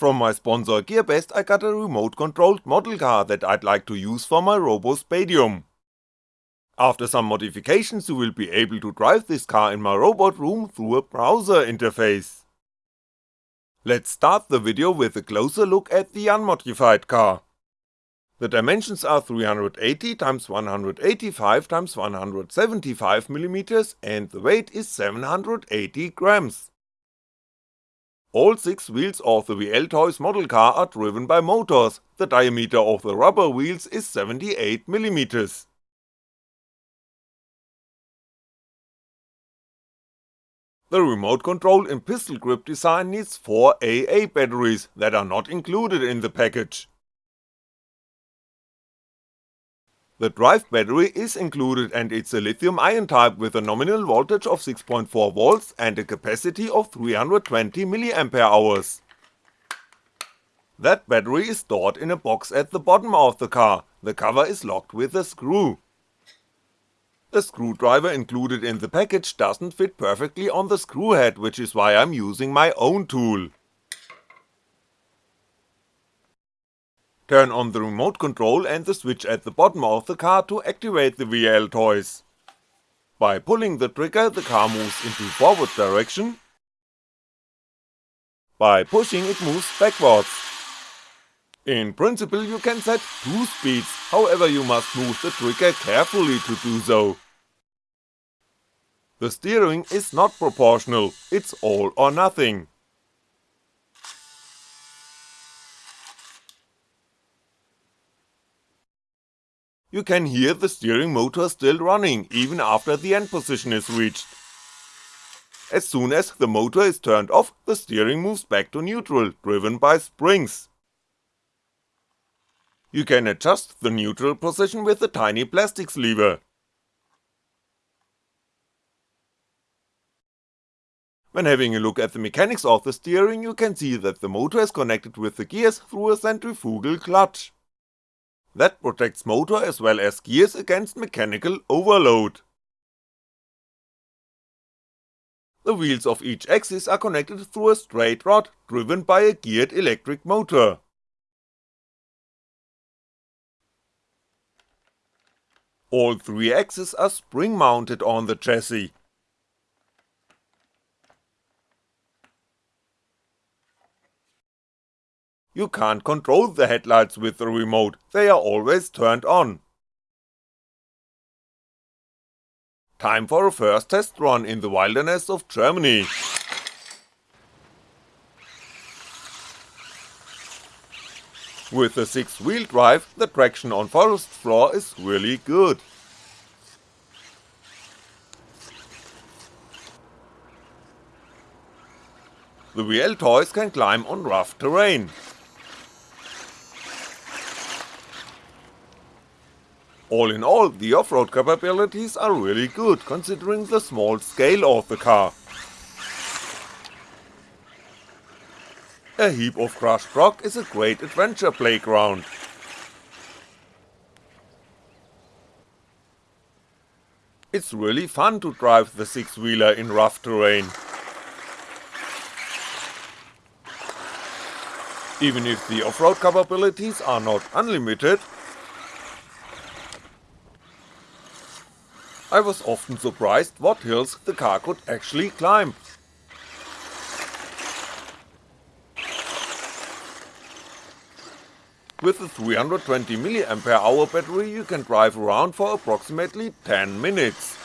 From my sponsor GearBest I got a remote controlled model car that I'd like to use for my RoboSpatium. After some modifications you will be able to drive this car in my robot room through a browser interface. Let's start the video with a closer look at the unmodified car. The dimensions are 380x 185x 175mm and the weight is 780 grams. All 6 wheels of the VL Toys model car are driven by motors, the diameter of the rubber wheels is 78mm. The remote control and pistol grip design needs 4 AA batteries that are not included in the package. The drive battery is included and it's a lithium ion type with a nominal voltage of 6.4V and a capacity of 320mAh. Hours. That battery is stored in a box at the bottom of the car, the cover is locked with a screw. The screwdriver included in the package doesn't fit perfectly on the screw head which is why I'm using my own tool. Turn on the remote control and the switch at the bottom of the car to activate the VL toys. By pulling the trigger the car moves into forward direction, by pushing it moves backwards. In principle you can set two speeds, however you must move the trigger carefully to do so. The steering is not proportional, it's all or nothing. You can hear the steering motor still running even after the end position is reached. As soon as the motor is turned off, the steering moves back to neutral, driven by springs. You can adjust the neutral position with a tiny plastics lever. When having a look at the mechanics of the steering you can see that the motor is connected with the gears through a centrifugal clutch. That protects motor as well as gears against mechanical overload. The wheels of each axis are connected through a straight rod driven by a geared electric motor. All three axes are spring mounted on the chassis, You can't control the headlights with the remote, they are always turned on. Time for a first test run in the wilderness of Germany. With the 6 wheel drive, the traction on forest floor is really good. The VL toys can climb on rough terrain, All in all, the off-road capabilities are really good considering the small scale of the car. A heap of crushed rock is a great adventure playground. It's really fun to drive the six-wheeler in rough terrain. Even if the off-road capabilities are not unlimited, I was often surprised what hills the car could actually climb. With a 320mAh battery you can drive around for approximately 10 minutes.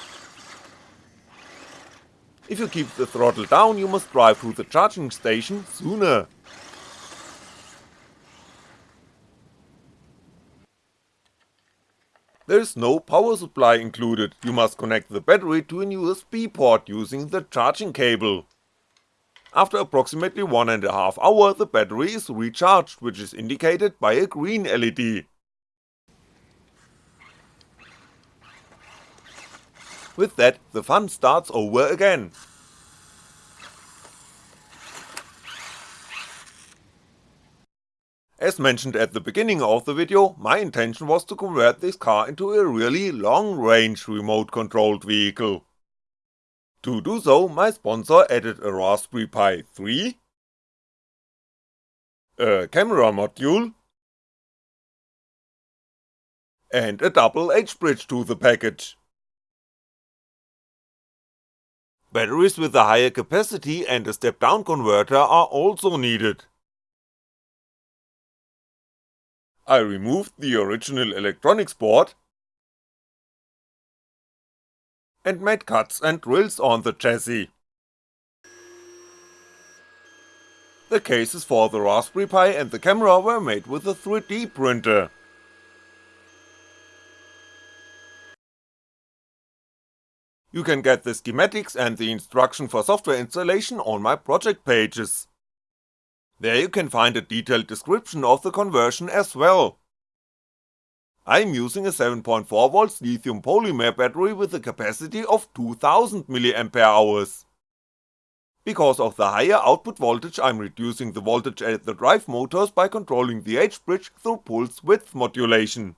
If you keep the throttle down you must drive through the charging station sooner. There is no power supply included, you must connect the battery to an USB port using the charging cable. After approximately one and a half hour the battery is recharged which is indicated by a green LED. With that the fun starts over again. As mentioned at the beginning of the video, my intention was to convert this car into a really long range remote controlled vehicle. To do so, my sponsor added a Raspberry Pi 3, a camera module, and a double H-bridge to the package. Batteries with a higher capacity and a step-down converter are also needed. I removed the original electronics board and made cuts and drills on the chassis. The cases for the Raspberry Pi and the camera were made with a 3D printer. You can get the schematics and the instruction for software installation on my project pages. There you can find a detailed description of the conversion as well. I'm using a 7.4V lithium polymer battery with a capacity of 2000mAh. Hours. Because of the higher output voltage I'm reducing the voltage at the drive motors by controlling the H-bridge through pulse width modulation.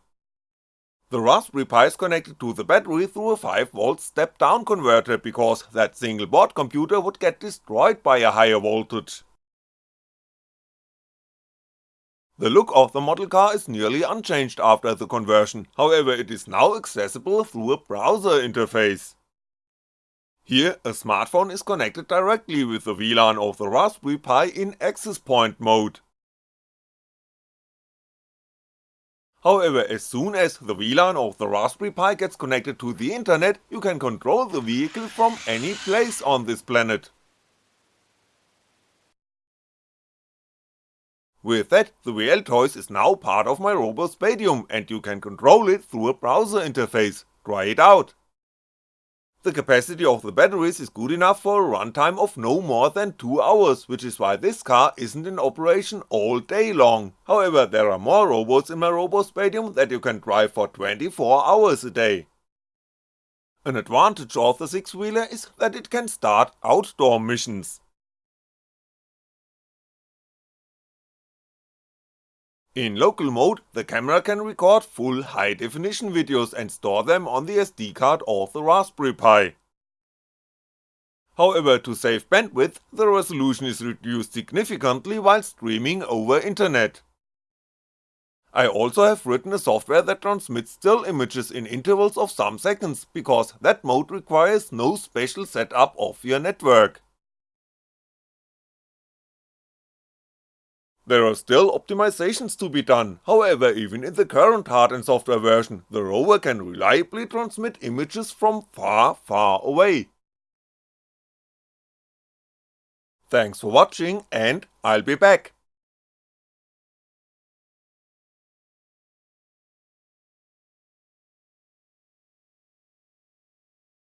The Raspberry Pi is connected to the battery through a 5V step down converter because that single board computer would get destroyed by a higher voltage. The look of the model car is nearly unchanged after the conversion, however it is now accessible through a browser interface. Here, a smartphone is connected directly with the VLAN of the Raspberry Pi in access point mode. However, as soon as the VLAN of the Raspberry Pi gets connected to the internet, you can control the vehicle from any place on this planet. With that, the VL Toys is now part of my RoboSpatium and you can control it through a browser interface, try it out. The capacity of the batteries is good enough for a runtime of no more than 2 hours, which is why this car isn't in operation all day long, however there are more robots in my RoboSpatium that you can drive for 24 hours a day. An advantage of the 6 wheeler is that it can start outdoor missions. In local mode, the camera can record full high definition videos and store them on the SD card of the Raspberry Pi. However, to save bandwidth, the resolution is reduced significantly while streaming over internet. I also have written a software that transmits still images in intervals of some seconds, because that mode requires no special setup of your network. There are still optimizations to be done, however even in the current hard and software version, the rover can reliably transmit images from far far away. Thanks for watching and I'll be back.